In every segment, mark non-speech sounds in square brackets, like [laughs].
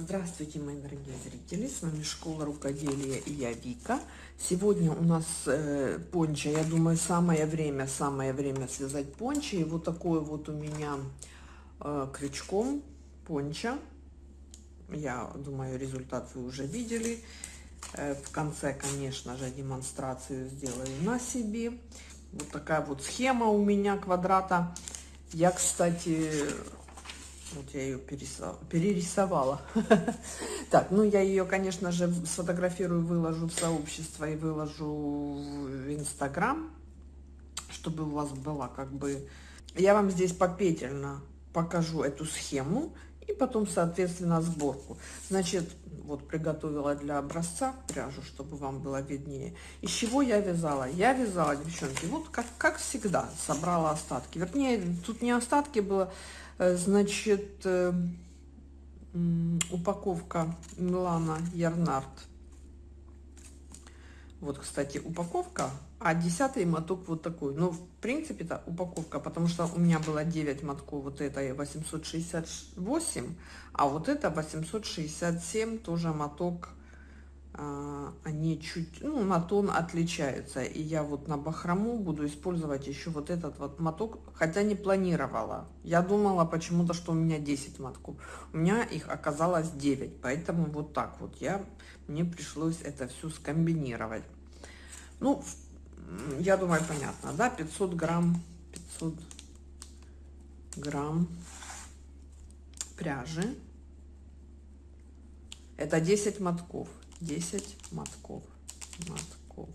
Здравствуйте, мои дорогие зрители! С вами Школа Рукоделия и я Вика. Сегодня у нас э, пончо, я думаю, самое время, самое время связать пончо. И вот такой вот у меня э, крючком пончо. Я думаю, результат вы уже видели. Э, в конце, конечно же, демонстрацию сделаю на себе. Вот такая вот схема у меня квадрата. Я, кстати, вот я ее перерисовала. [laughs] Так, ну я ее, конечно же, сфотографирую, выложу в сообщество и выложу в Инстаграм, чтобы у вас была как бы... Я вам здесь попетельно покажу эту схему и потом, соответственно, сборку. Значит, вот приготовила для образца пряжу, чтобы вам было виднее. Из чего я вязала? Я вязала, девчонки, вот как, как всегда, собрала остатки. Вернее, тут не остатки было, значит, э, упаковка Милана Ярнард. Вот, кстати, упаковка, а десятый моток вот такой. Ну, в принципе, это упаковка, потому что у меня было 9 мотков, вот это 868, а вот это 867, тоже моток они чуть, ну, на тон отличаются. И я вот на бахрому буду использовать еще вот этот вот моток, хотя не планировала. Я думала почему-то, что у меня 10 мотков. У меня их оказалось 9, поэтому вот так вот я, мне пришлось это все скомбинировать. Ну, я думаю, понятно, да, 500 грамм, 500 грамм пряжи. Это 10 мотков. 10 мотков. мотков.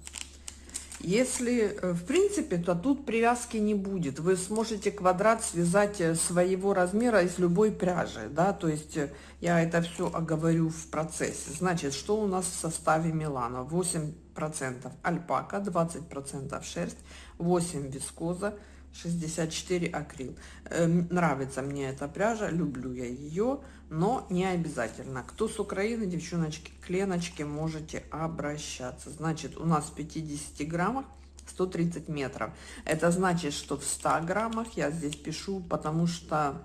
Если, э, в принципе, то тут привязки не будет. Вы сможете квадрат связать э, своего размера из любой пряжи, да, то есть э, я это все оговорю в процессе. Значит, что у нас в составе Милана? 8% альпака, 20% шерсть, 8 вискоза, 64 акрил. Э, нравится мне эта пряжа, люблю я ее, но не обязательно. Кто с Украины, девчоночки, кленочки, можете обращаться. Значит, у нас в 50 граммах 130 метров. Это значит, что в 100 граммах я здесь пишу, потому что,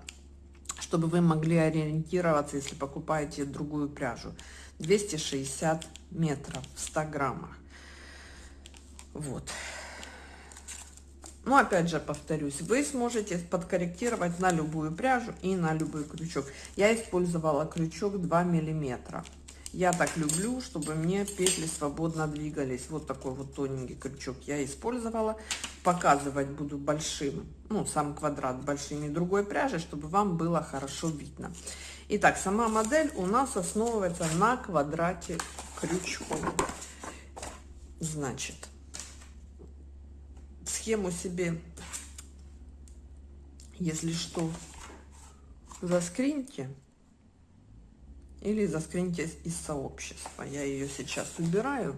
чтобы вы могли ориентироваться, если покупаете другую пряжу. 260 метров в 100 граммах. Вот. Но опять же повторюсь, вы сможете подкорректировать на любую пряжу и на любой крючок. Я использовала крючок 2 миллиметра. Я так люблю, чтобы мне петли свободно двигались. Вот такой вот тоненький крючок я использовала. Показывать буду большим, ну, сам квадрат большими другой пряжи, чтобы вам было хорошо видно. Итак, сама модель у нас основывается на квадрате крючком. Значит, схему себе, если что, заскриньте или заскриньте из сообщества. Я ее сейчас убираю,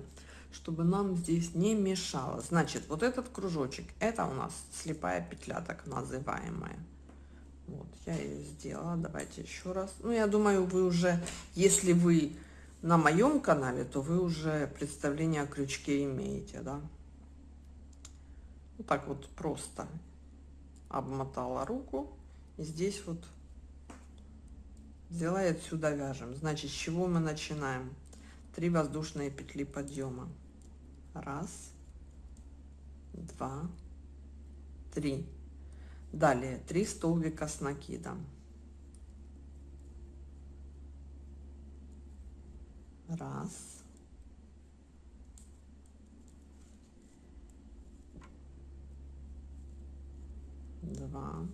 чтобы нам здесь не мешало. Значит, вот этот кружочек, это у нас слепая петля, так называемая. Вот, я ее сделала. Давайте еще раз. Ну, я думаю, вы уже, если вы на моем канале, то вы уже представление о крючке имеете, да? Вот так вот просто обмотала руку. И здесь вот взяла и отсюда вяжем. Значит, с чего мы начинаем? Три воздушные петли подъема. Раз, два, три. Далее три столбика с накидом. Раз, два,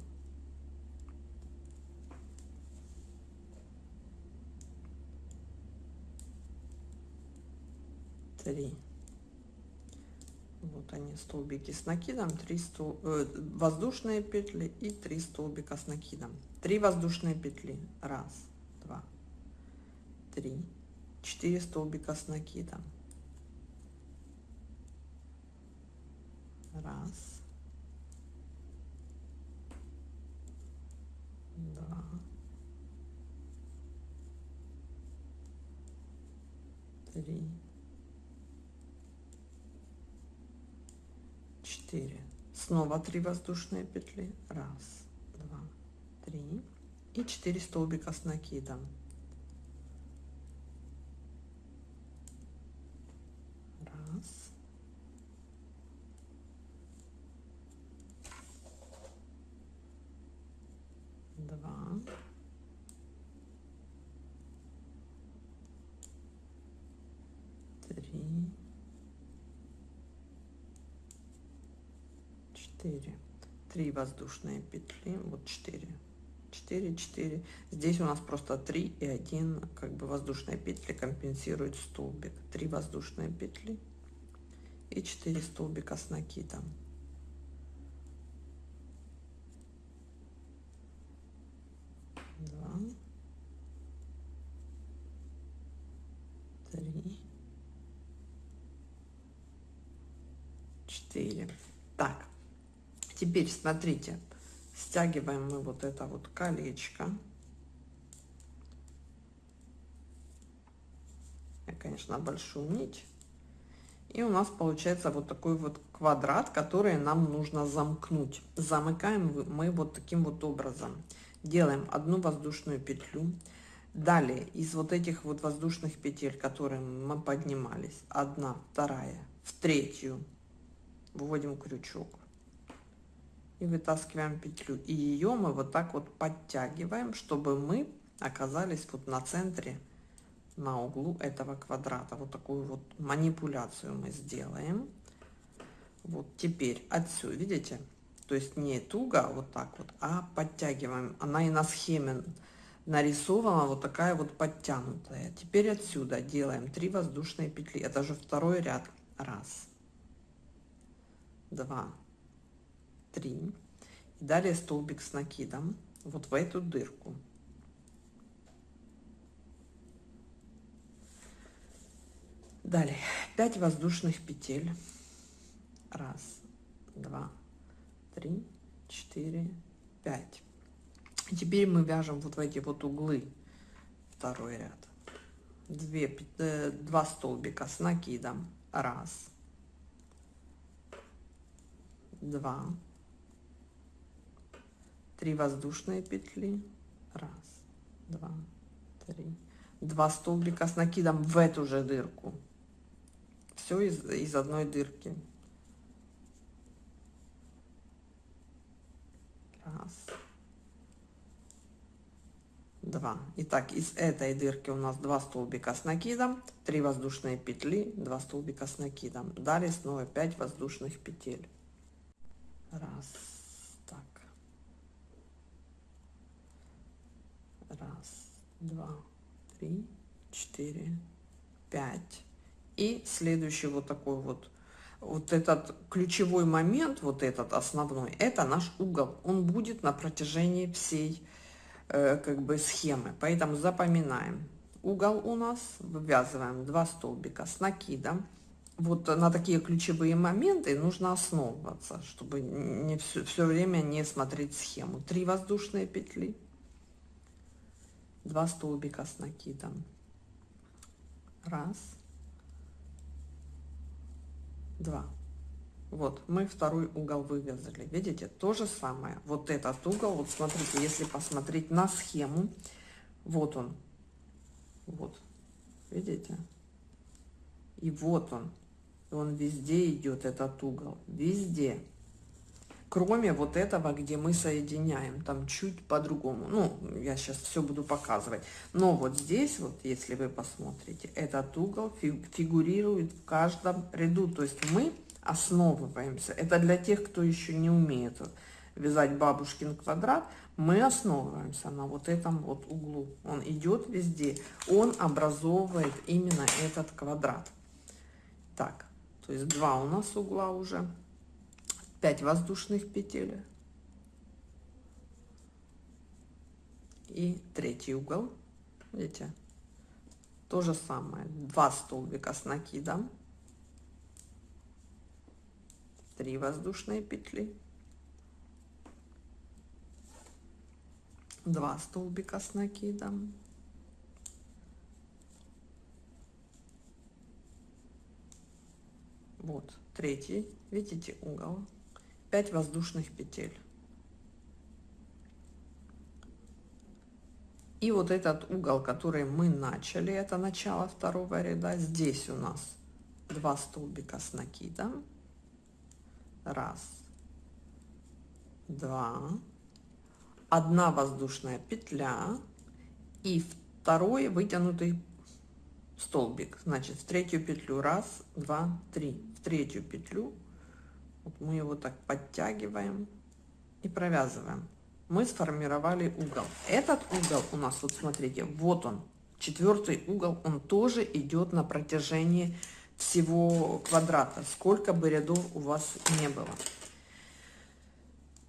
три. Вот они столбики с накидом, три стол, э, воздушные петли и три столбика с накидом. Три воздушные петли. Раз, два, три, четыре столбика с накидом. Раз, два, три, четыре. Снова три воздушные петли. Раз, два, три. И четыре столбика с накидом. 4 3 воздушные петли вот 4 4 4 здесь у нас просто 3 и 1 как бы воздушные петли компенсирует столбик. 3 воздушные петли и 4 столбика с накидом. Два. Три. Четыре теперь смотрите стягиваем мы вот это вот колечко. Я конечно большую нить. И у нас получается вот такой вот квадрат который нам нужно замкнуть. Замыкаем мы вот таким вот образом. Делаем одну воздушную петлю. Далее из вот этих вот воздушных петель которые мы поднимались одна вторая в третью вводим крючок и вытаскиваем петлю. И ее мы вот так вот подтягиваем чтобы мы оказались вот на центре на углу этого квадрата. Вот такую вот манипуляцию мы сделаем. Вот теперь отсюда видите? То есть не туго а вот так вот а подтягиваем. Она и на схеме нарисована вот такая вот подтянутая. Теперь отсюда делаем 3 воздушные петли. Это же второй ряд. Раз. Два три. И далее столбик с накидом вот в эту дырку. Далее. 5 воздушных петель. Раз два три четыре пять. И теперь мы вяжем вот в эти вот углы. Второй ряд. 2 2 столбика с накидом. Раз. Два три воздушные петли. Раз два три. Два столбика с накидом в эту же дырку. Все из, из одной дырки. Раз. Два. Итак из этой дырки у нас два столбика с накидом 3 воздушные петли 2 столбика с накидом. Далее снова 5 воздушных петель. Раз так раз два три четыре пять. И следующий вот такой вот вот этот ключевой момент вот этот основной это наш угол. Он будет на протяжении всей э, как бы схемы. Поэтому запоминаем. Угол у нас вывязываем 2 столбика с накидом. Вот на такие ключевые моменты нужно основываться, чтобы не все, все время не смотреть схему. Три воздушные петли, два столбика с накидом. Раз, два. Вот, мы второй угол вывязали. Видите, то же самое. Вот этот угол, вот смотрите, если посмотреть на схему, вот он. Вот, видите? И вот он, он везде идет этот угол везде кроме вот этого где мы соединяем там чуть по-другому. Ну я сейчас все буду показывать. Но вот здесь вот если вы посмотрите этот угол фигурирует в каждом ряду. То есть мы основываемся. Это для тех кто еще не умеет вязать бабушкин квадрат. Мы основываемся на вот этом вот углу. Он идет везде. Он образовывает именно этот квадрат. Так то есть два у нас угла уже 5 воздушных петель. И третий угол. Видите? То же самое. Два столбика с накидом. 3 воздушные петли. 2 столбика с накидом. Вот третий. Видите угол 5 воздушных петель. И вот этот угол который мы начали это начало второго ряда. Здесь у нас 2 столбика с накидом. Раз два одна воздушная петля и второй вытянутый столбик. Значит в третью петлю раз два три. В третью петлю Мы его так подтягиваем и провязываем. Мы сформировали угол. Этот угол у нас, вот смотрите, вот он, четвертый угол, он тоже идет на протяжении всего квадрата, сколько бы рядов у вас не было.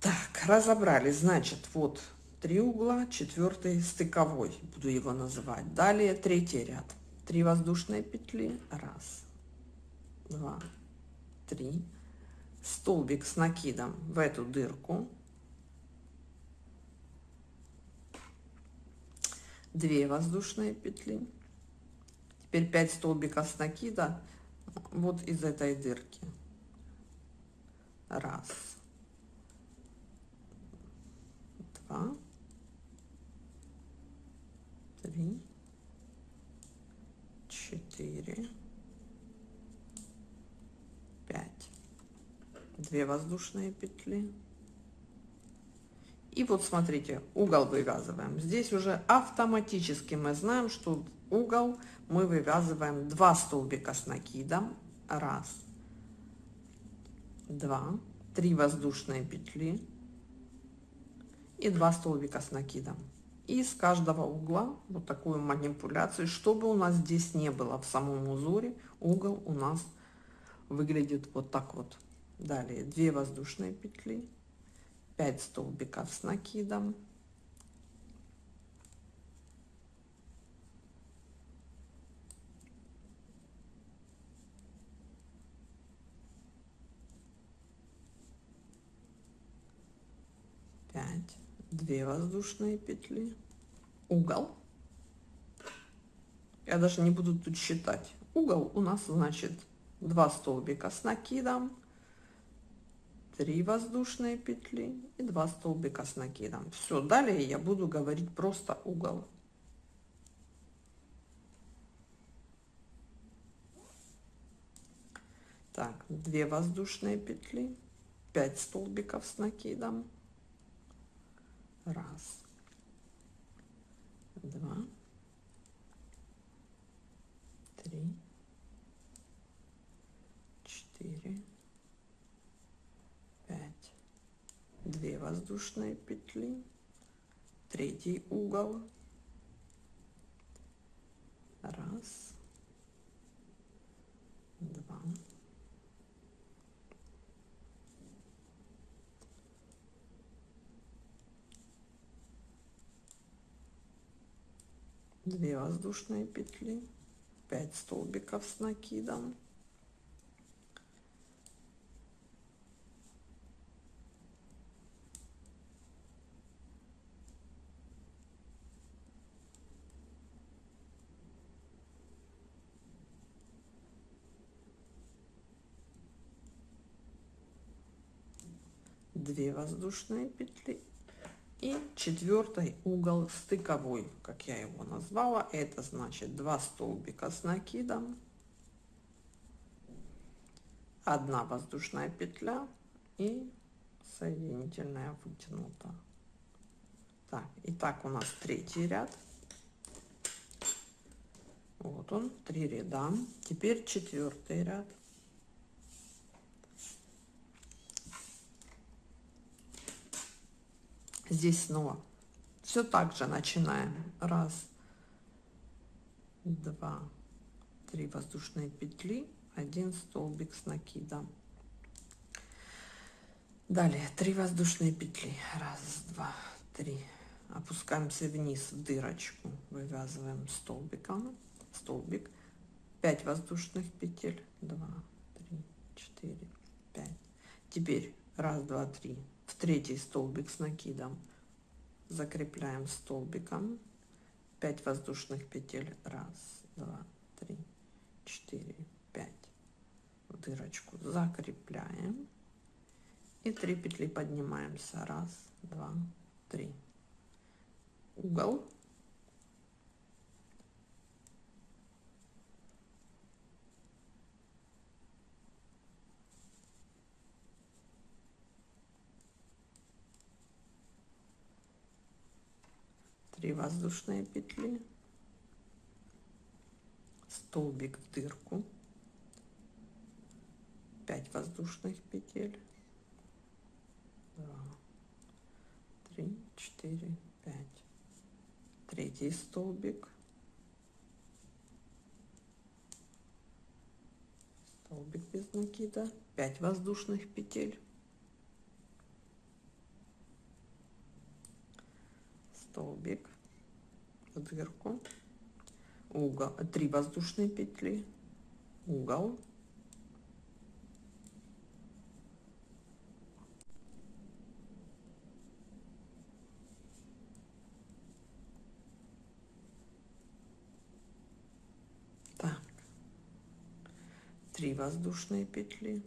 Так, разобрали, значит, вот три угла, четвертый стыковой, буду его называть. Далее третий ряд, три воздушные петли, раз, два, три, столбик с накидом в эту дырку, 2 воздушные петли. Теперь 5 столбиков с накида вот из этой дырки. Раз. Два. Три. Четыре 2 воздушные петли. И вот смотрите угол вывязываем. Здесь уже автоматически мы знаем что угол мы вывязываем 2 столбика с накидом. Раз, два, три воздушные петли и 2 столбика с накидом. И с каждого угла вот такую манипуляцию. Чтобы у нас здесь не было в самом узоре угол у нас выглядит вот так вот. Далее 2 воздушные петли 5 столбиков с накидом. Пять, две воздушные петли, угол. Я даже не буду тут считать. Угол у нас значит 2 столбика с накидом, 3 воздушные петли и 2 столбика с накидом. Все, далее я буду говорить просто угол. Так, 2 воздушные петли, 5 столбиков с накидом. Раз, два, три, четыре, 2 воздушные петли третий угол. Раз два. Две воздушные петли 5 столбиков с накидом Две воздушные петли и четвертый угол стыковой как я его назвала. Это значит 2 столбика с накидом 1 воздушная петля и соединительная вытянута. Так и так у нас третий ряд. Вот он три ряда. Теперь четвертый ряд здесь снова. Все так же начинаем. Раз два три воздушные петли один столбик с накидом. Далее три воздушные петли. Раз два три. Опускаемся вниз в дырочку вывязываем столбиком. Столбик. 5 воздушных петель. 2 3 4 5 теперь раз два три в третий столбик с накидом. Закрепляем столбиком. 5 воздушных петель. Раз два три четыре пять. В дырочку закрепляем. И 3 петли поднимаемся. Раз два три. Угол 3 воздушные петли столбик в дырку 5 воздушных петель два, три, четыре, пять. Третий столбик. Столбик без накида. 5 воздушных петель. Столбик дырку. Угол. 3 воздушные петли. Угол Так. Три воздушные петли.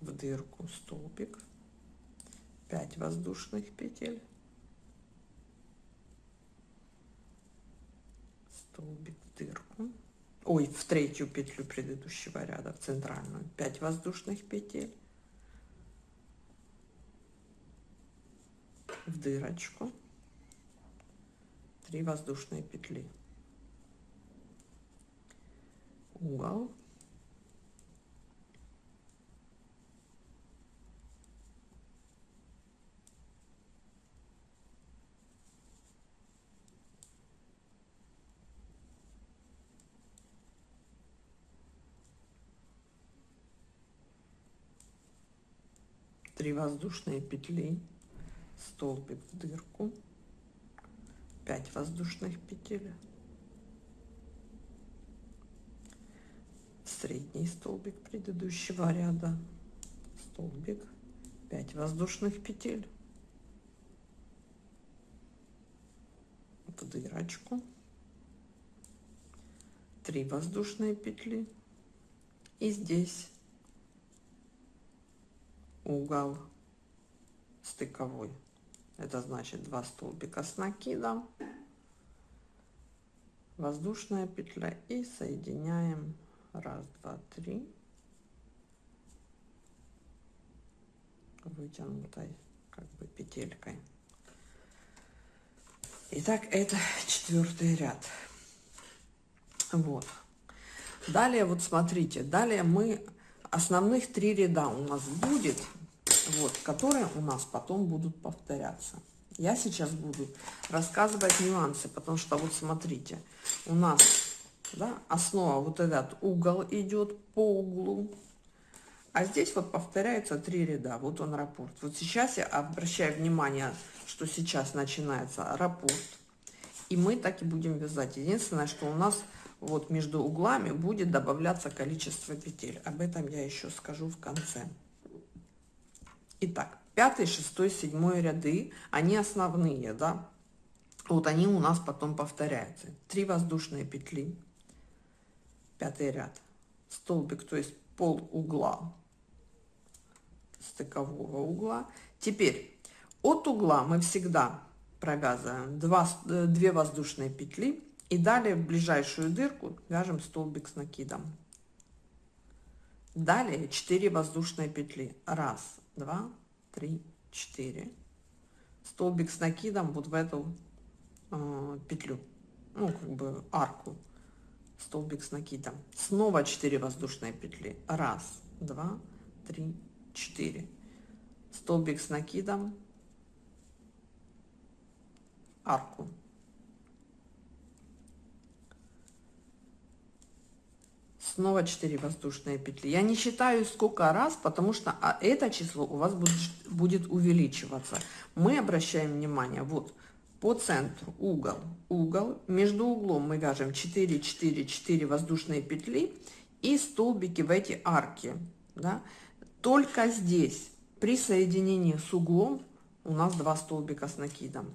В дырку столбик. 5 воздушных петель. Столбик в дырку. Ой, в третью петлю предыдущего ряда, в центральную. 5 воздушных петель. В дырочку. 3 воздушные петли угол три воздушные петли столбик в дырку 5 воздушных петель средний столбик предыдущего ряда столбик 5 воздушных петель в дырочку 3 воздушные петли. И здесь угол стыковой. Это значит 2 столбика с накидом воздушная петля и соединяем. Раз два три. Вытянутой как бы петелькой. Итак, это четвертый ряд. Вот. Далее, вот смотрите, далее мы основных три ряда у нас будет вот, которые у нас потом будут повторяться. Я сейчас буду рассказывать нюансы, потому что вот смотрите, у нас да, основа вот этот угол идет по углу, а здесь вот повторяются три ряда. Вот он раппорт. Вот сейчас я обращаю внимание, что сейчас начинается раппорт. И мы так и будем вязать. Единственное, что у нас вот между углами будет добавляться количество петель. Об этом я еще скажу в конце. Итак, пятый, шестой, седьмой ряды, они основные, да. Вот они у нас потом повторяются. Три воздушные петли, пятый ряд, столбик, то есть пол угла, стыкового угла. Теперь от угла мы всегда провязываем 2, 2 воздушные петли и далее в ближайшую дырку вяжем столбик с накидом. Далее 4 воздушные петли. Раз, два, три, четыре. Столбик с накидом вот в эту э, петлю, ну, как бы арку. Столбик с накидом. Снова 4 воздушные петли. Раз, два, три, четыре. Столбик с накидом. Арку. Снова 4 воздушные петли. Я не считаю сколько раз, потому что а, это число у вас будет, будет увеличиваться. Мы обращаем внимание, вот по центру угол, угол, между углом мы вяжем 4, 4, 4 воздушные петли и столбики в эти арки. Да? Только здесь при соединении с углом у нас два столбика с накидом.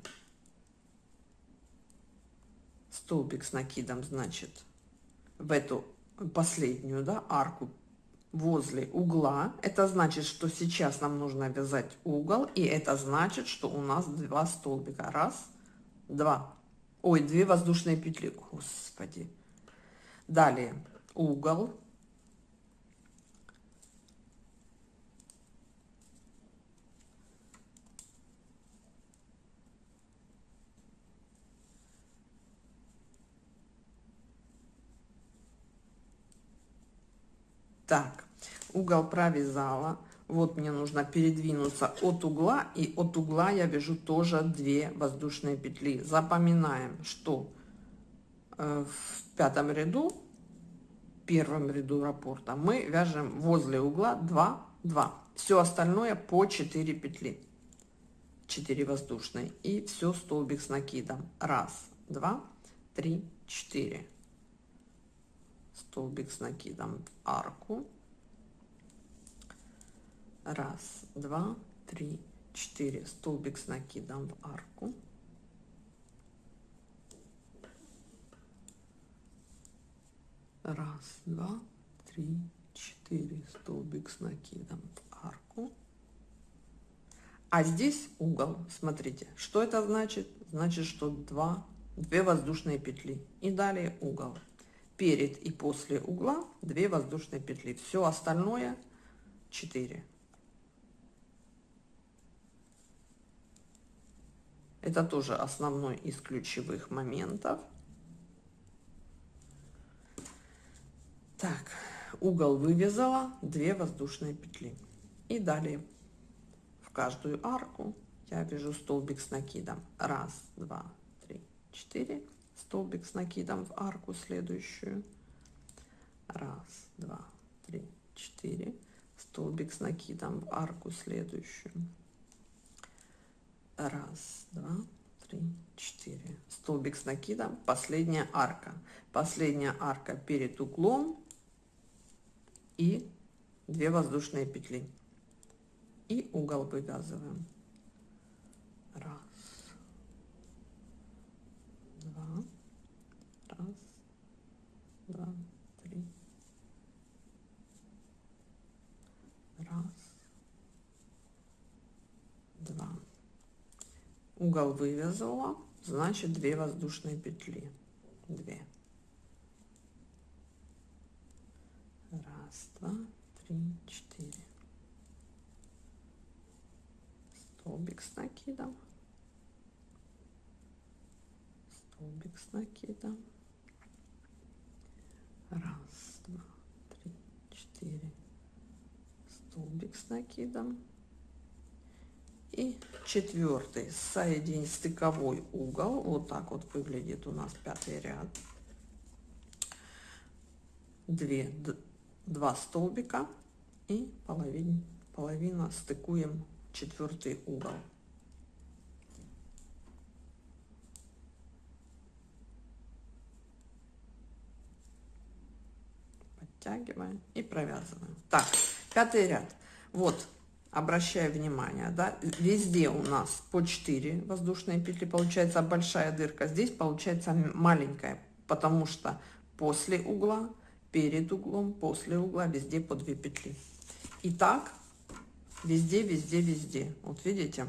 Столбик с накидом значит в эту последнюю да, арку возле угла. Это значит, что сейчас нам нужно вязать угол, и это значит, что у нас два столбика. Раз, два. Ой, две воздушные петли. Господи. Далее угол. Так, угол провязала. Вот мне нужно передвинуться от угла, и от угла я вяжу тоже 2 воздушные петли. Запоминаем, что э, в пятом ряду, первом ряду раппорта, мы вяжем возле угла 2, 2. Все остальное по 4 петли. 4 воздушные. И все столбик с накидом. Раз, два, три, четыре. Столбик с накидом в арку. Раз два три четыре. Столбик с накидом в арку. Раз два три четыре. Столбик с накидом в арку. А здесь угол. Смотрите что это значит? Значит что два две воздушные петли. И далее угол перед и после угла 2 воздушные петли все остальное 4 Это тоже основной из ключевых моментов. Так, угол вывязала, 2 воздушные петли. И далее в каждую арку я вяжу столбик с накидом. Раз, два, три, четыре. Столбик с накидом в арку следующую. Раз, два, три, четыре. Столбик с накидом в арку следующую. Раз два три четыре. Столбик с накидом последняя арка. Последняя арка перед углом и 2 воздушные петли. И угол вывязываем. Раз два раз два три. Раз. Два. Угол вывязала значит 2 воздушные петли. 2 раз два три четыре. Столбик с накидом. Столбик с накидом раз два три четыре. Столбик с накидом. И четвертый. Соединить стыковой угол. Вот так вот выглядит у нас пятый ряд. 2 2 столбика. И половина половина стыкуем четвертый угол подтягиваем и провязываем. Так пятый ряд. Вот обращаю внимание, да, везде у нас по 4 воздушные петли, получается большая дырка, здесь получается маленькая, потому что после угла, перед углом, после угла, везде по 2 петли. И так везде, везде, везде. Вот видите,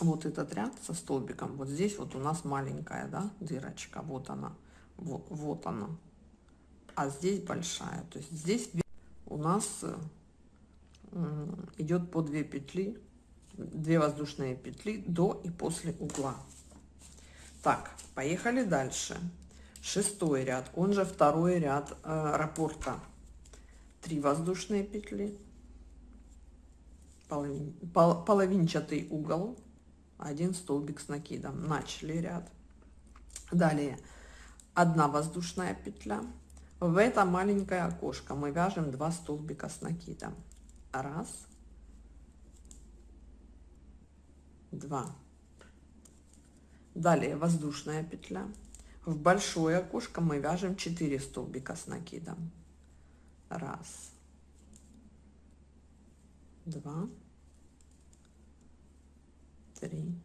вот этот ряд со столбиком, вот здесь вот у нас маленькая, да, дырочка, вот она, вот, вот она, а здесь большая, то есть здесь у нас идет по 2 петли 2 воздушные петли до и после угла. Так поехали дальше. Шестой ряд он же второй ряд э, раппорта 3 воздушные петли половин, пол, половинчатый угол один столбик с накидом. Начали ряд. Далее. Одна воздушная петля в это маленькое окошко мы вяжем 2 столбика с накидом раз, два. Далее воздушная петля. В большое окошко мы вяжем 4 столбика с накидом. Раз, два, три,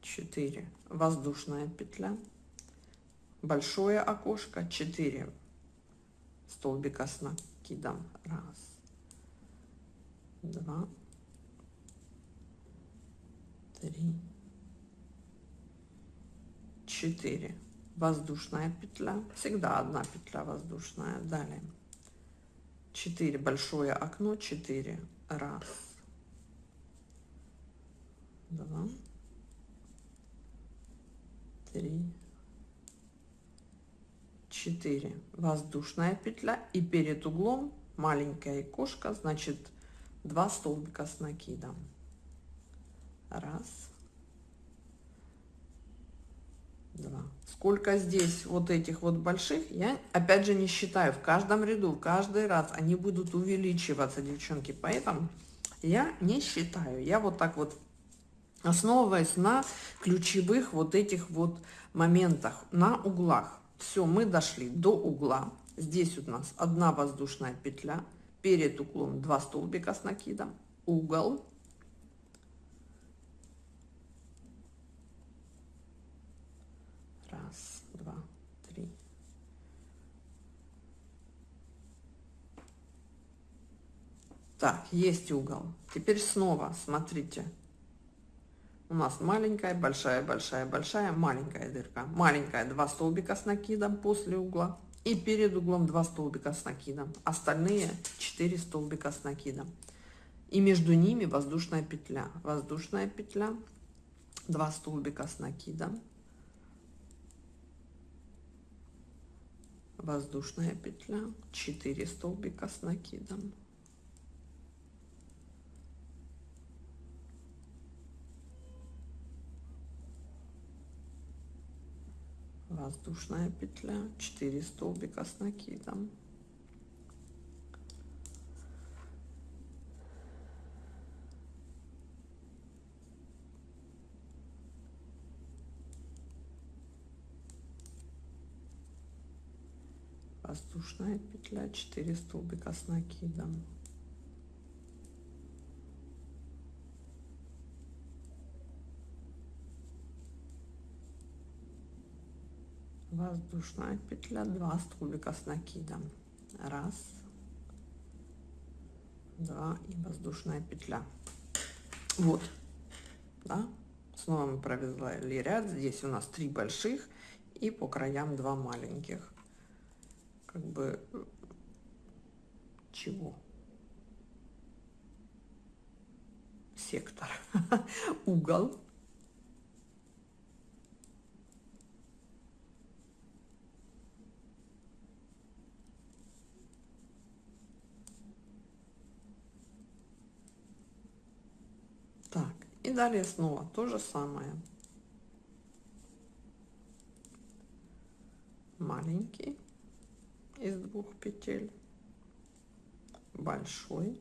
четыре. Воздушная петля. Большое окошко 4 столбика с накидом. Раз, два, три, четыре. Воздушная петля. Всегда одна петля воздушная. Далее. 4 большое окно 4 раз два три 4 воздушная петля и перед углом маленькая кошка значит 2 столбика с накидом. Раз. Два. Сколько здесь вот этих вот больших я опять же не считаю. В каждом ряду каждый раз они будут увеличиваться девчонки. Поэтому я не считаю. Я вот так вот основываясь на ключевых вот этих вот моментах на углах все мы дошли до угла. Здесь у нас одна воздушная петля перед углом 2 столбика с накидом угол. Раз два три. Так есть угол. Теперь снова смотрите у нас маленькая, большая, большая, большая, маленькая дырка. Маленькая, два столбика с накидом после угла. И перед углом два столбика с накидом. Остальные 4 столбика с накидом. И между ними воздушная петля. Воздушная петля, два столбика с накидом. Воздушная петля, 4 столбика с накидом. Воздушная петля 4 столбика с накидом. Воздушная петля 4 столбика с накидом воздушная петля 2 столбика с накидом. Раз. Два и воздушная петля. Вот. Да? Снова мы провязали ряд. Здесь у нас три больших и по краям два маленьких. Как бы чего? Сектор. [laughs] Угол Так, и далее снова то же самое. Маленький из двух петель, большой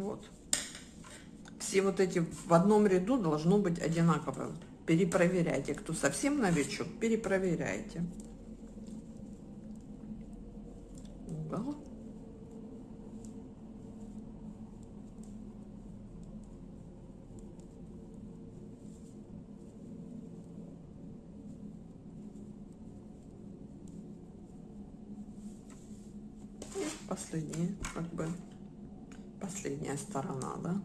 Вот. Все вот эти в одном ряду должно быть одинаково. Перепроверяйте. Кто совсем новичок, перепроверяйте. Угол. последние как бы последняя сторона, да?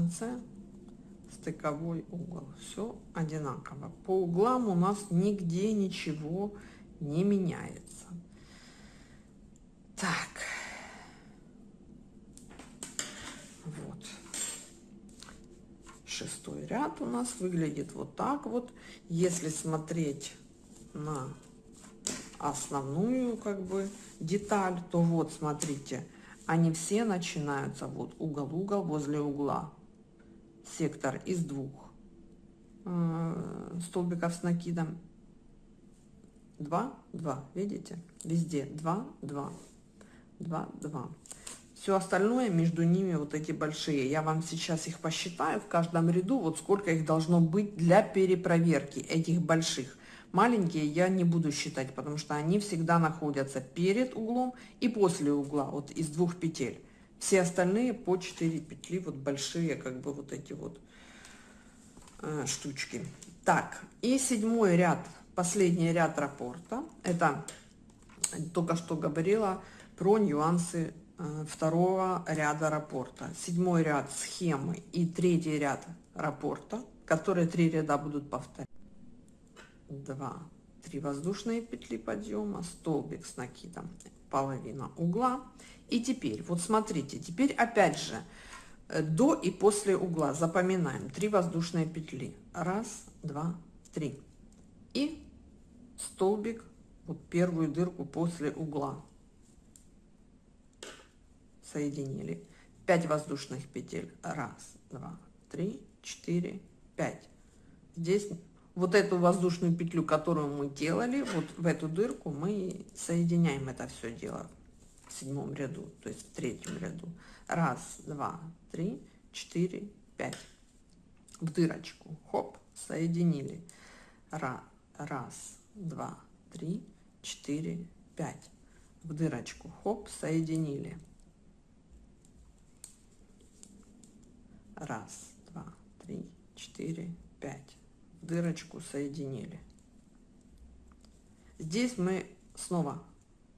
Конце стыковой угол. Все одинаково. По углам у нас нигде ничего не меняется. Так. Вот. Шестой ряд у нас выглядит вот так вот. Если смотреть на основную как бы деталь, то вот смотрите, они все начинаются вот угол-угол возле угла сектор из двух. Э, столбиков с накидом 2 2 видите? Везде 2 2 2 2 все остальное между ними вот эти большие. Я вам сейчас их посчитаю в каждом ряду вот сколько их должно быть для перепроверки этих больших. Маленькие я не буду считать потому что они всегда находятся перед углом и после угла вот из двух петель все остальные по 4 петли, вот большие, как бы вот эти вот э, штучки. Так, и седьмой ряд, последний ряд рапорта. Это только что говорила про нюансы э, второго ряда рапорта. Седьмой ряд схемы и третий ряд рапорта, которые три ряда будут повторять. Два, три воздушные петли подъема, столбик с накидом, половина угла и теперь, вот смотрите, теперь опять же э, до и после угла запоминаем три воздушные петли. Раз, два, три. И столбик, вот первую дырку после угла. Соединили. 5 воздушных петель. Раз, два, три, четыре, пять. Здесь вот эту воздушную петлю, которую мы делали, вот в эту дырку мы соединяем это все дело в седьмом ряду, то есть в третьем ряду. Раз, два, три, четыре, пять. В дырочку. Хоп, соединили. Раз, раз, два, три, четыре, пять. В дырочку. Хоп, соединили. Раз, два, три, четыре, пять. В дырочку соединили. Здесь мы снова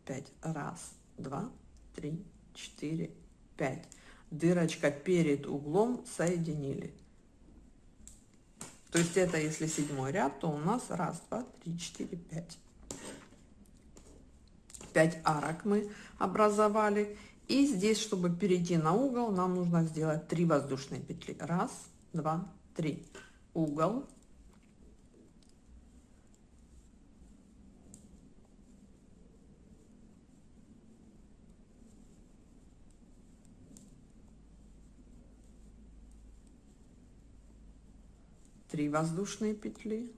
5 раз два, три, четыре, пять. Дырочка перед углом соединили. То есть это если седьмой ряд, то у нас раз, два, три, четыре, пять. Пять арок мы образовали. И здесь, чтобы перейти на угол, нам нужно сделать три воздушные петли. Раз, два, три. Угол, Три воздушные петли.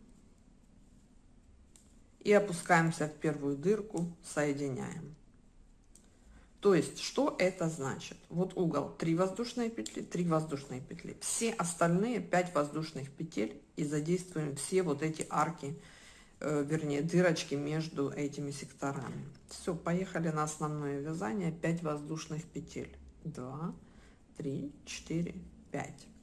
И опускаемся в первую дырку соединяем. То есть что это значит? Вот угол 3 воздушные петли 3 воздушные петли. Все остальные 5 воздушных петель и задействуем все вот эти арки э, вернее дырочки между этими секторами. Все поехали на основное вязание. 5 воздушных петель. 2 3 4 5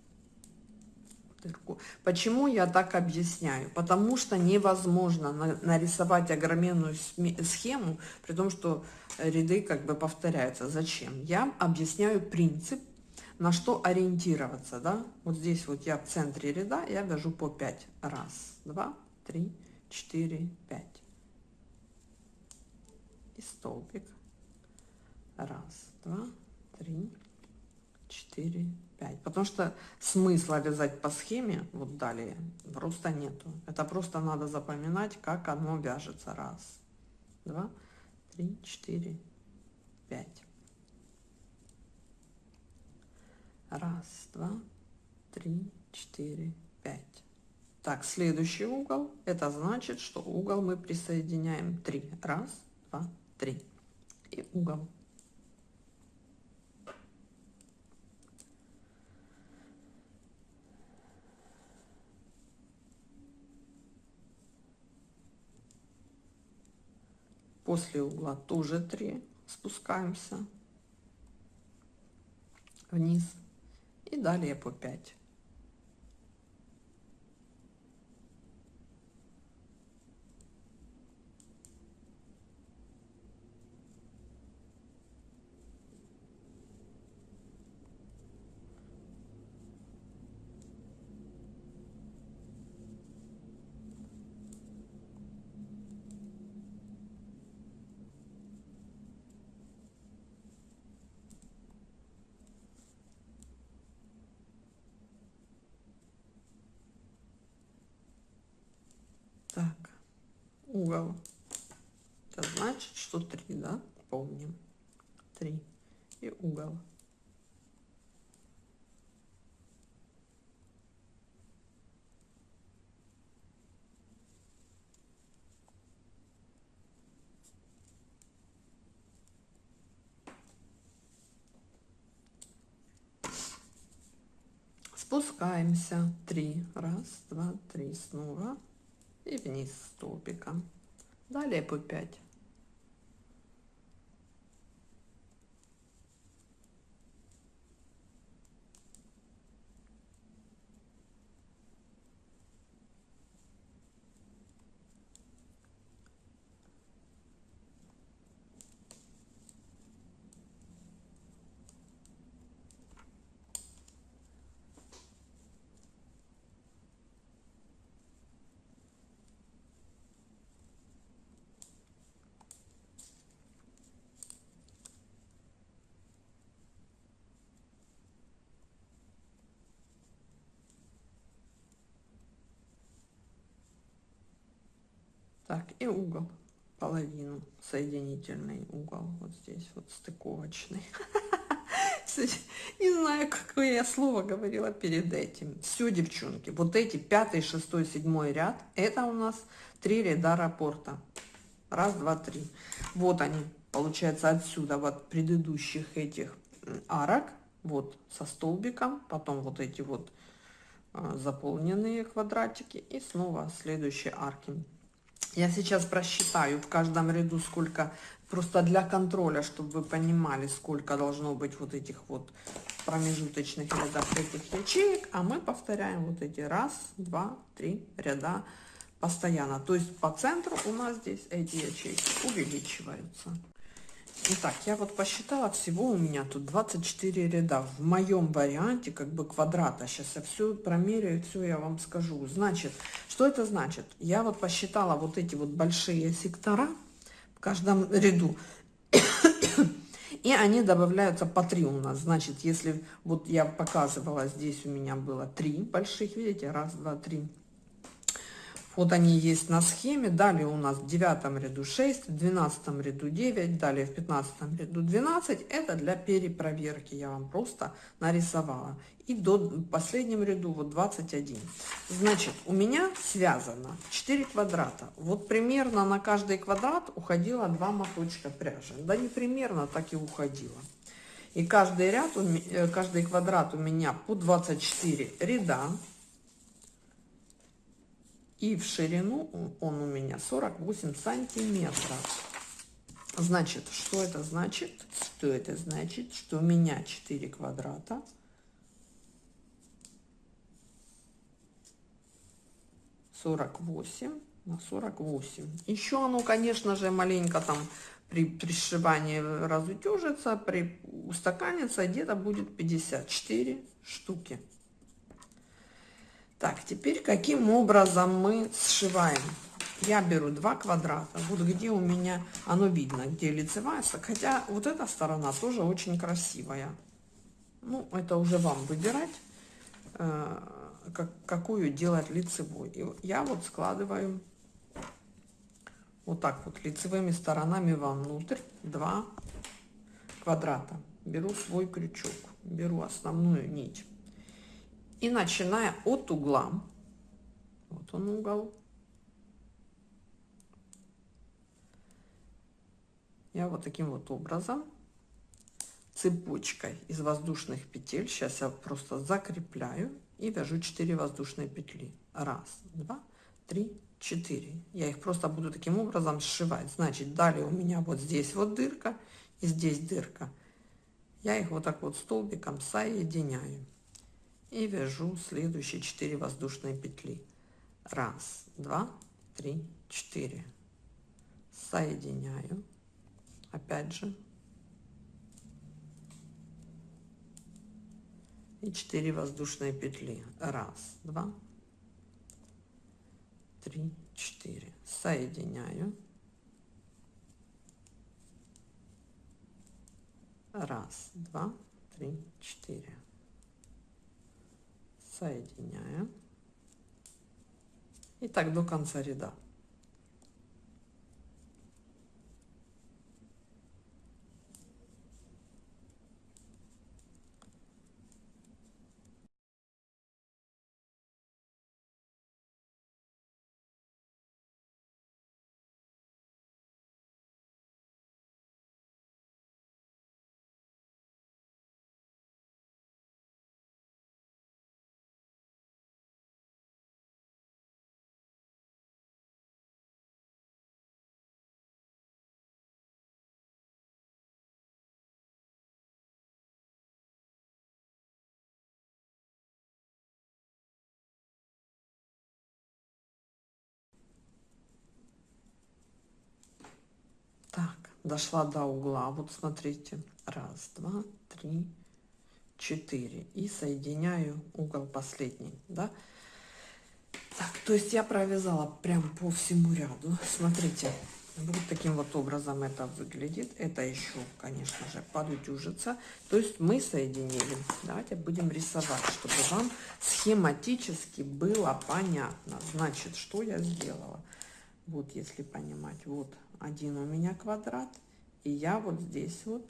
дырку. Почему я так объясняю? Потому что невозможно нарисовать огроменную схему, при том, что ряды как бы повторяются. Зачем? Я объясняю принцип, на что ориентироваться. Да? Вот здесь вот я в центре ряда, я вяжу по 5. Раз, два, три, четыре, пять. И столбик. Раз, два, три, четыре, 5. Потому что смысла вязать по схеме, вот далее, просто нету. Это просто надо запоминать, как оно вяжется. Раз, два, три, четыре, пять. Раз, два, три, четыре, пять. Так, следующий угол, это значит, что угол мы присоединяем 3. Раз, два, три. И угол. После угла тоже 3 спускаемся вниз. И далее по 5 угол. Это значит, что 3, да? Помним. 3 и угол. Спускаемся. Три. Раз, два, три. Снова. И вниз столбиком. Далее по 5. Так, и угол, половину, соединительный угол, вот здесь вот стыковочный. [laughs] Не знаю, какое я слово говорила перед этим. Все, девчонки, вот эти пятый, шестой, седьмой ряд, это у нас три ряда рапорта. Раз, два, три. Вот они, получается, отсюда, вот предыдущих этих арок, вот со столбиком, потом вот эти вот а, заполненные квадратики и снова следующие арки я сейчас просчитаю в каждом ряду сколько, просто для контроля, чтобы вы понимали, сколько должно быть вот этих вот промежуточных рядов этих ячеек. А мы повторяем вот эти раз, два, три ряда постоянно. То есть по центру у нас здесь эти ячейки увеличиваются. Итак, я вот посчитала, всего у меня тут 24 ряда. В моем варианте как бы квадрата. Сейчас я все промеряю, все я вам скажу. Значит, что это значит? Я вот посчитала вот эти вот большие сектора в каждом ряду. И они добавляются по 3 у нас. Значит, если вот я показывала, здесь у меня было 3 больших, видите, раз, два, три вот они есть на схеме. Далее у нас в девятом ряду 6, в двенадцатом ряду 9, далее в пятнадцатом ряду 12. Это для перепроверки я вам просто нарисовала. И до последнем ряду вот 21. Значит, у меня связано 4 квадрата. Вот примерно на каждый квадрат уходило 2 моточка пряжи. Да не примерно, так и уходило. И каждый ряд, э, каждый квадрат у меня по 24 ряда. И в ширину он у меня 48 сантиметров. Значит, что это значит? Что это значит? Что у меня 4 квадрата. Сорок восемь на сорок восемь. Еще оно, конечно же, маленько там при пришивании разутюжится, при устаканится, где-то будет 54 штуки. Так, теперь каким образом мы сшиваем? Я беру два квадрата, вот где у меня, оно видно, где лицевая, хотя вот эта сторона тоже очень красивая. Ну, это уже вам выбирать, э, как, какую делать лицевой. И я вот складываю вот так вот лицевыми сторонами вовнутрь два квадрата. Беру свой крючок, беру основную нить и начиная от угла, вот он угол, я вот таким вот образом цепочкой из воздушных петель, сейчас я просто закрепляю и вяжу 4 воздушные петли. Раз, два, три, четыре. Я их просто буду таким образом сшивать. Значит, далее у меня вот здесь вот дырка и здесь дырка. Я их вот так вот столбиком соединяю и вяжу следующие 4 воздушные петли. Раз два три четыре. Соединяю. Опять же. И 4 воздушные петли. Раз два три четыре. Соединяю. Раз два три четыре соединяем. И так до конца ряда. Дошла до угла. Вот смотрите. Раз, два, три, четыре. И соединяю угол последний. Да? Так, то есть я провязала прям по всему ряду. Смотрите. Вот таким вот образом это выглядит. Это еще, конечно же, подутюжится. То есть мы соединили. Давайте будем рисовать, чтобы вам схематически было понятно. Значит, что я сделала? Вот, если понимать, вот один у меня квадрат. И я вот здесь вот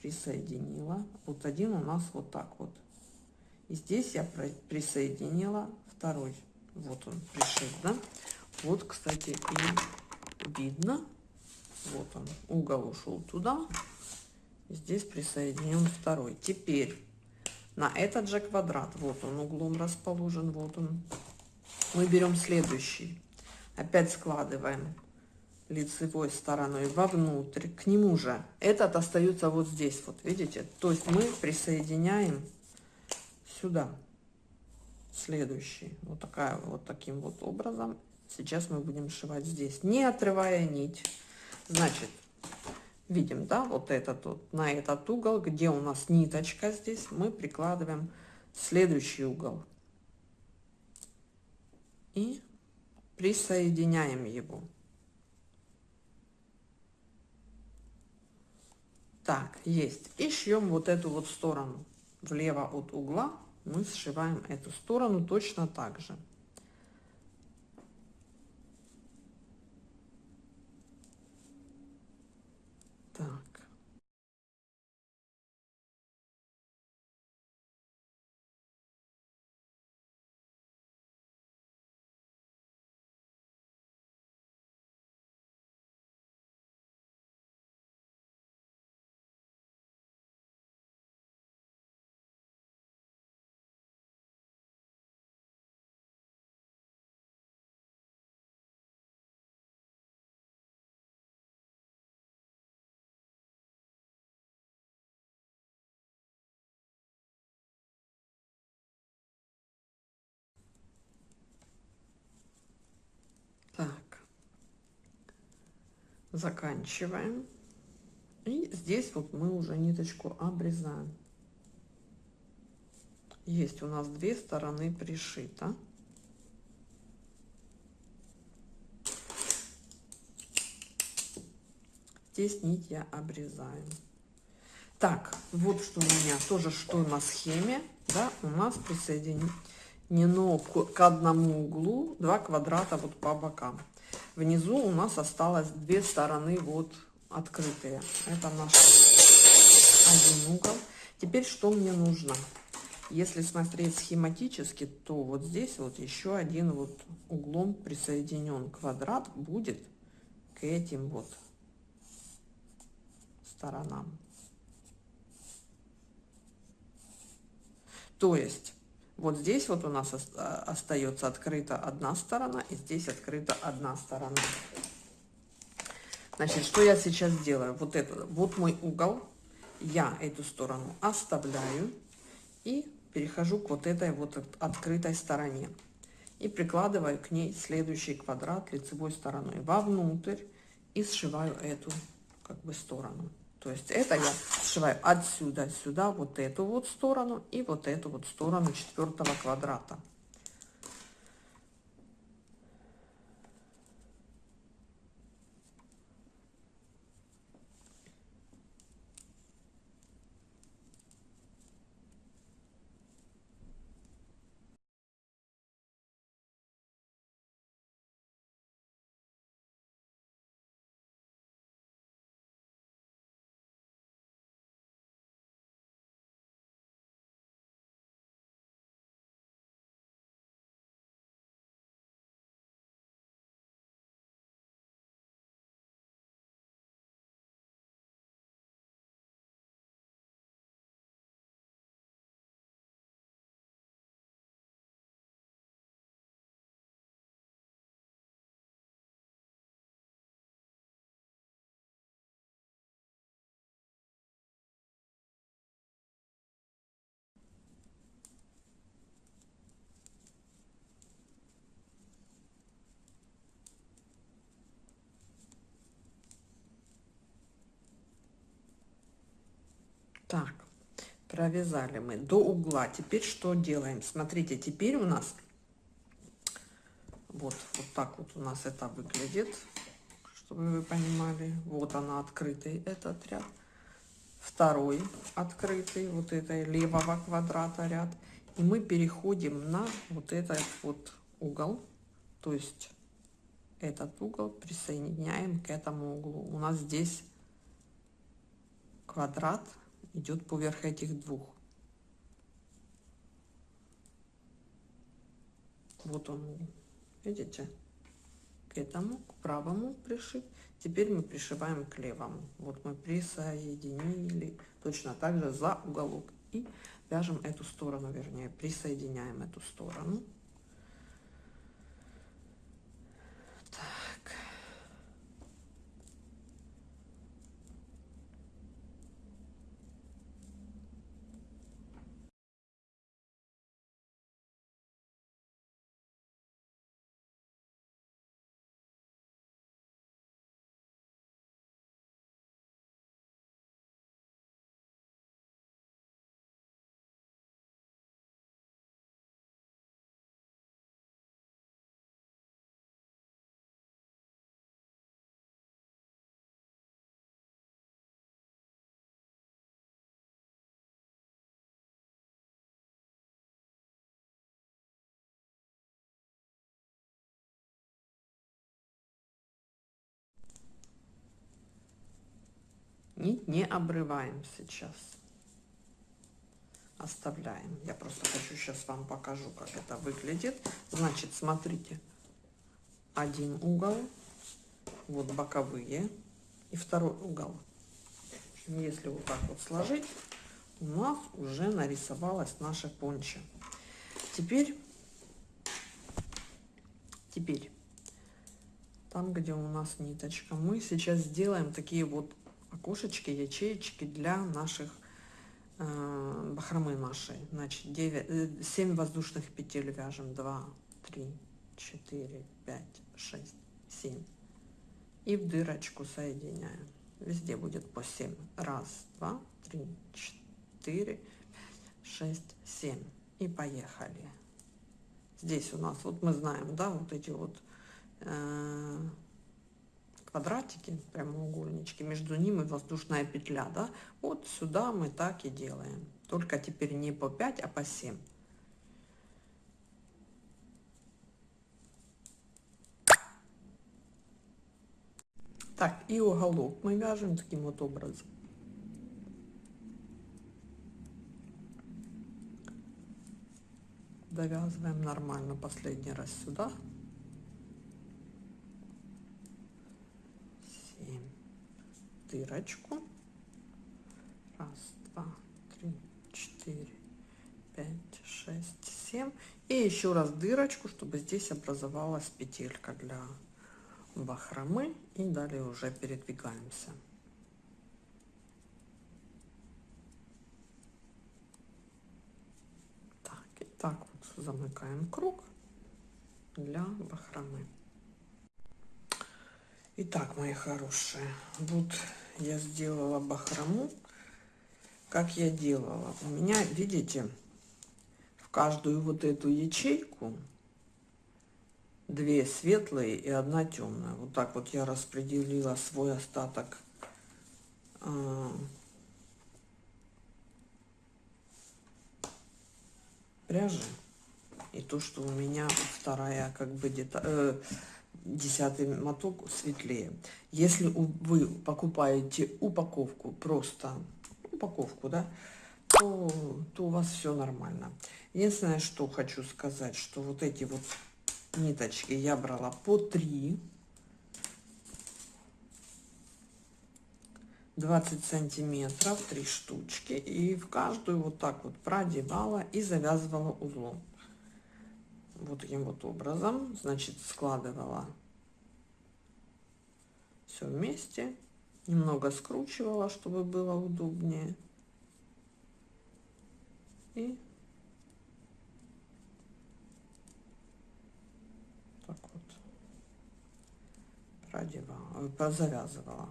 присоединила. Вот один у нас вот так вот. И здесь я присоединила второй. Вот он пришит, да? Вот, кстати, и видно. Вот он, угол ушел туда. Здесь присоединен второй. Теперь на этот же квадрат, вот он углом расположен, вот он. Мы берем следующий. Опять складываем лицевой стороной вовнутрь, к нему же. Этот остается вот здесь, вот видите? То есть мы присоединяем сюда следующий. Вот, такая, вот таким вот образом. Сейчас мы будем сшивать здесь, не отрывая нить. Значит, видим, да, вот этот вот, на этот угол, где у нас ниточка здесь, мы прикладываем следующий угол. И присоединяем его. Так, есть. И шьем вот эту вот сторону. Влево от угла мы сшиваем эту сторону точно так же. Заканчиваем. И здесь вот мы уже ниточку обрезаем. Есть у нас две стороны пришито. Здесь нить я обрезаю. Так, вот что у меня тоже что на схеме, да, у нас присоединить но к одному углу два квадрата вот по бокам. Внизу у нас осталось две стороны вот открытые. Это наш один угол. Теперь что мне нужно? Если смотреть схематически, то вот здесь вот еще один вот углом присоединен квадрат будет к этим вот сторонам. То есть вот здесь вот у нас а, остается открыта одна сторона, и здесь открыта одна сторона. Значит, что я сейчас делаю? Вот это, вот мой угол. Я эту сторону оставляю и перехожу к вот этой вот открытой стороне. И прикладываю к ней следующий квадрат лицевой стороной вовнутрь и сшиваю эту как бы сторону. То есть это я сшиваю отсюда сюда вот эту вот сторону и вот эту вот сторону четвертого квадрата. Так, провязали мы до угла. Теперь что делаем? Смотрите, теперь у нас вот, вот так вот у нас это выглядит, чтобы вы понимали. Вот она открытый этот ряд. Второй открытый, вот это левого квадрата ряд. И мы переходим на вот этот вот угол. То есть этот угол присоединяем к этому углу. У нас здесь квадрат идет поверх этих двух. Вот он, видите? К этому, к правому пришить. Теперь мы пришиваем к левому. Вот мы присоединили точно так же за уголок. И вяжем эту сторону, вернее, присоединяем эту сторону. Нить не обрываем сейчас. Оставляем. Я просто хочу сейчас вам покажу, как это выглядит. Значит, смотрите. Один угол. Вот боковые. И второй угол. Если вот так вот сложить, у нас уже нарисовалась наша понча. Теперь, теперь, там, где у нас ниточка, мы сейчас сделаем такие вот окошечки, ячеечки для наших э, бахромы нашей. Значит, 9, 7 э, воздушных петель вяжем. 2, 3, 4, 5, 6, 7. И в дырочку соединяем. Везде будет по 7. Раз, два, три, четыре, шесть, семь. И поехали. Здесь у нас, вот мы знаем, да, вот эти вот э, квадратики, прямоугольнички, между ними воздушная петля, да, вот сюда мы так и делаем. Только теперь не по 5, а по 7. Так, и уголок мы вяжем таким вот образом. Довязываем нормально последний раз сюда. Дырочку. Раз, два, три, четыре, пять, шесть, семь. И еще раз дырочку, чтобы здесь образовалась петелька для бахромы. И далее уже передвигаемся. Так, и так вот замыкаем круг для бахромы. Итак, мои хорошие, вот я сделала бахрому. Как я делала? У меня, видите, в каждую вот эту ячейку две светлые и одна темная. Вот так вот я распределила свой остаток э, пряжи. И то, что у меня вторая как бы деталь... Э, десятый моток светлее. Если вы покупаете упаковку, просто упаковку, да, то, то у вас все нормально. Единственное, что хочу сказать, что вот эти вот ниточки я брала по 3. 20 сантиметров, 3 штучки. И в каждую вот так вот продевала и завязывала узлом вот таким вот образом, значит, складывала все вместе, немного скручивала, чтобы было удобнее. И так вот продевала, завязывала.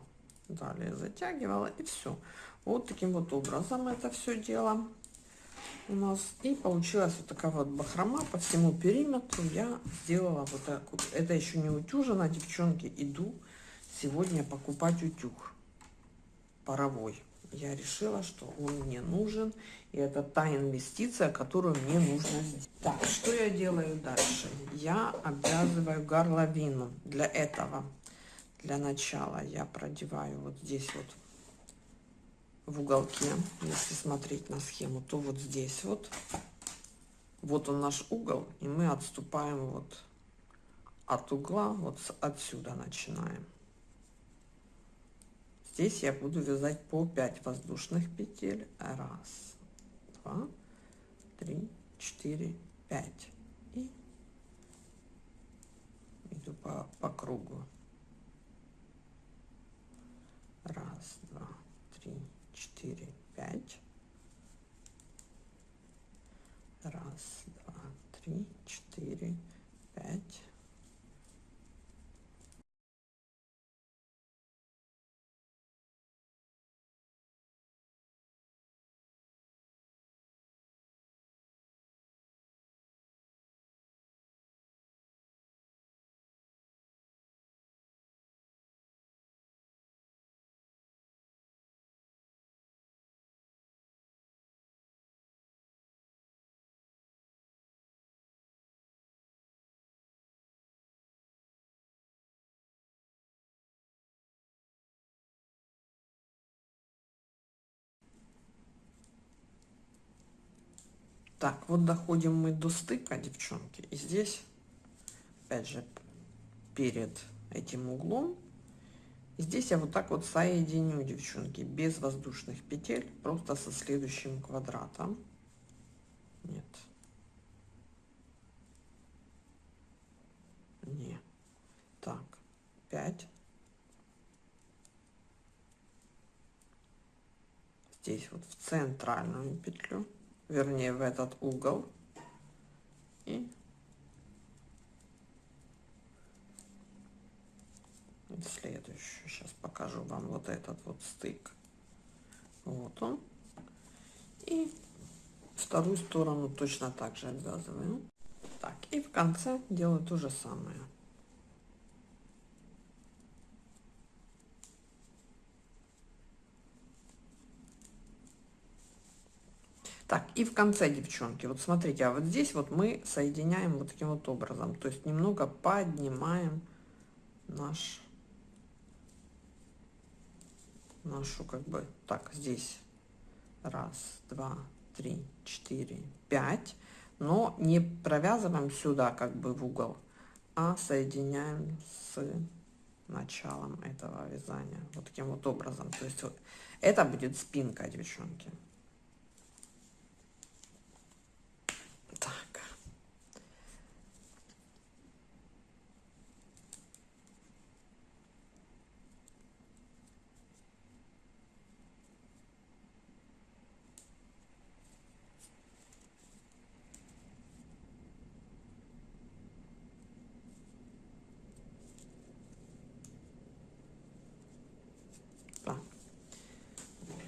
далее затягивала и все. Вот таким вот образом это все дело у нас. И получилась вот такая вот бахрома по всему периметру. Я сделала вот так вот. Это еще не утюжено, девчонки. Иду сегодня покупать утюг паровой. Я решила, что он мне нужен. И это та инвестиция, которую мне нужно сделать. Так, что я делаю дальше? Я обвязываю горловину. Для этого, для начала я продеваю вот здесь вот в уголке, если смотреть на схему, то вот здесь вот, вот он наш угол, и мы отступаем вот от угла, вот отсюда начинаем. Здесь я буду вязать по 5 воздушных петель. Раз, два, три, четыре, пять. И иду по, по кругу. Раз, два, четыре, пять. Раз, два, три, четыре, пять. Так, вот доходим мы до стыка, девчонки. И здесь, опять же, перед этим углом, здесь я вот так вот соединю, девчонки, без воздушных петель, просто со следующим квадратом. Нет. Не. Так, 5. Здесь вот в центральную петлю вернее в этот угол. И следующую. Сейчас покажу вам вот этот вот стык. Вот он. И вторую сторону точно так же обвязываю. Так и в конце делаю то же самое Так, и в конце, девчонки, вот смотрите, а вот здесь вот мы соединяем вот таким вот образом, то есть немного поднимаем наш, нашу как бы, так, здесь раз, два, три, четыре, пять, но не провязываем сюда как бы в угол, а соединяем с началом этого вязания вот таким вот образом. То есть вот это будет спинка, девчонки.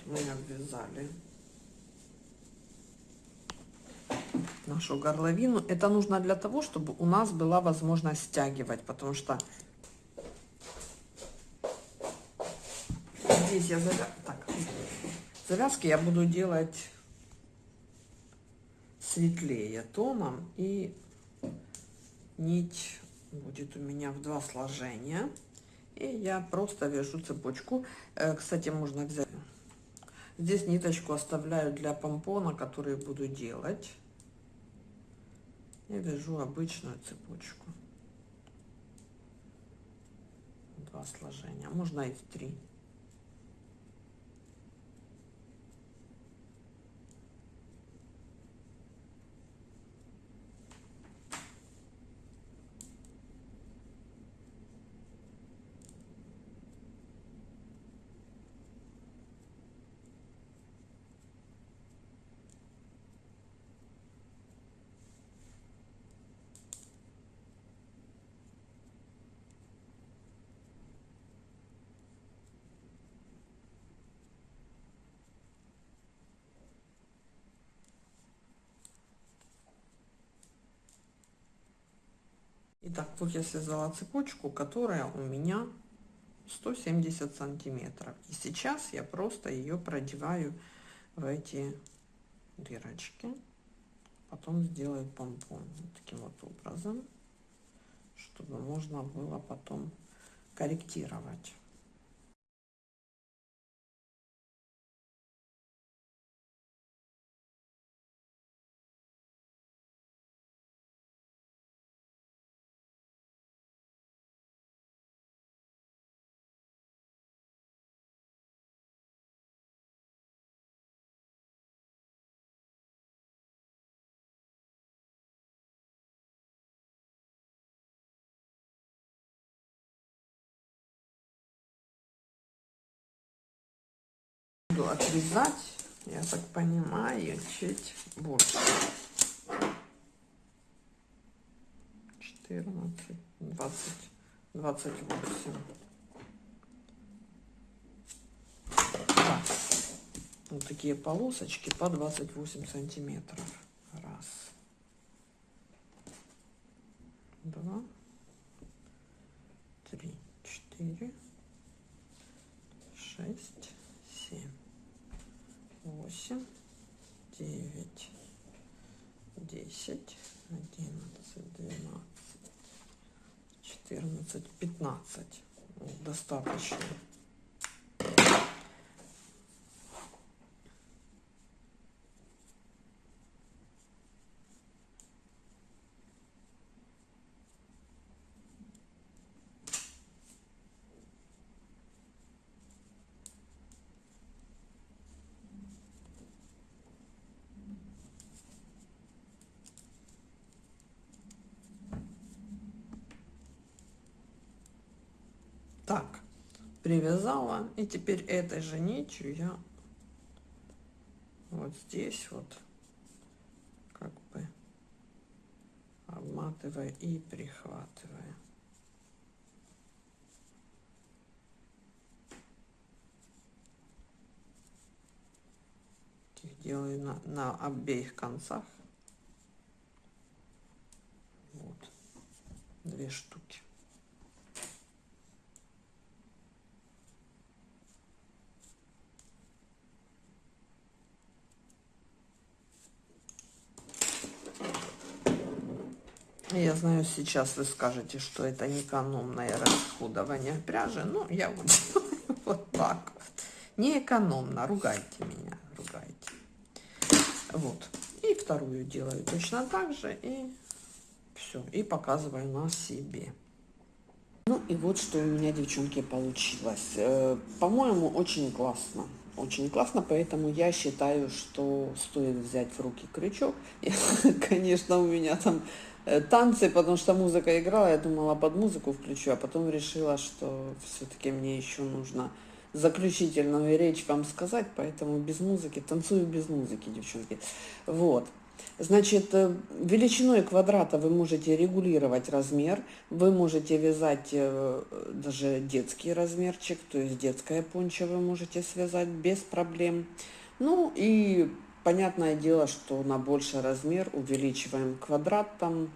мы обвязали нашу горловину. Это нужно для того, чтобы у нас была возможность стягивать, потому что здесь я завя... так, завязки я буду делать светлее тоном и нить будет у меня в два сложения и я просто вяжу цепочку э, кстати можно взять Здесь ниточку оставляю для помпона, который буду делать. Я вяжу обычную цепочку. Два сложения, можно и в три. Итак, вот я связала цепочку, которая у меня 170 сантиметров. И сейчас я просто ее продеваю в эти дырочки. Потом сделаю помпон таким вот образом, чтобы можно было потом корректировать. Буду отрезать, я так понимаю, чуть больше. 14, 20, 28. Так. Вот такие полосочки по 28 сантиметров. Раз. Два. Три. Четыре. Шесть восемь, девять, десять, одиннадцать, двенадцать, четырнадцать, пятнадцать. Достаточно. Так, привязала. И теперь этой же нитью я вот здесь вот как бы обматываю и прихватываю. Их делаю на, на обеих концах. Вот. Две штуки. Я знаю, сейчас вы скажете, что это не экономное расходование пряжи, но я вот [laughs] делаю вот так вот. Не экономно, ругайте меня, ругайте. Вот. И вторую делаю точно так же, и все. И показываю на себе. Ну и вот что у меня, девчонки, получилось. Э, по-моему, очень классно. Очень классно, поэтому я считаю, что стоит взять в руки крючок. [laughs] конечно, у меня там танцы, потому что музыка играла, я думала под музыку включу, а потом решила, что все-таки мне еще нужно заключительную речь вам сказать, поэтому без музыки, танцую без музыки, девчонки. Вот. Значит, э, величиной квадрата вы можете регулировать размер, вы можете вязать э, даже детский размерчик, то есть детское пончо вы можете связать без проблем. Ну и Понятное дело, что на больший размер увеличиваем квадрат там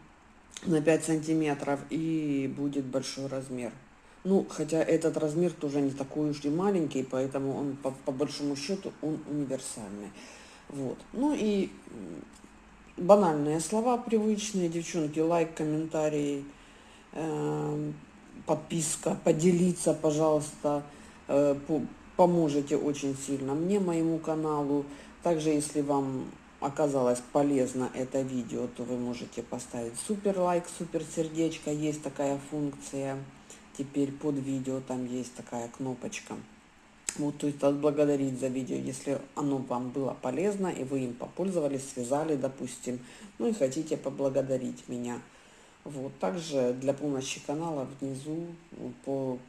на 5 сантиметров и будет большой размер. Ну, хотя этот размер тоже не такой уж и маленький, поэтому он по, по большому счету он универсальный. Вот. Ну и банальные слова привычные, девчонки, лайк, комментарий, э, подписка, поделиться, пожалуйста, э, по, поможете очень сильно мне, моему каналу. Также, если вам оказалось полезно это видео, то вы можете поставить супер лайк, супер сердечко. Есть такая функция. Теперь под видео там есть такая кнопочка. Вот, то есть отблагодарить за видео, если оно вам было полезно, и вы им попользовались, связали, допустим, ну и хотите поблагодарить меня. Вот, также для помощи канала внизу по,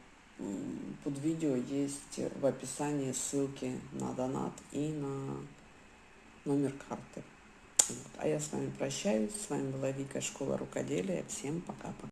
под видео есть в описании ссылки на донат и на номер карты. Вот. А я с вами прощаюсь. С вами была Вика, Школа Рукоделия. Всем пока-пока.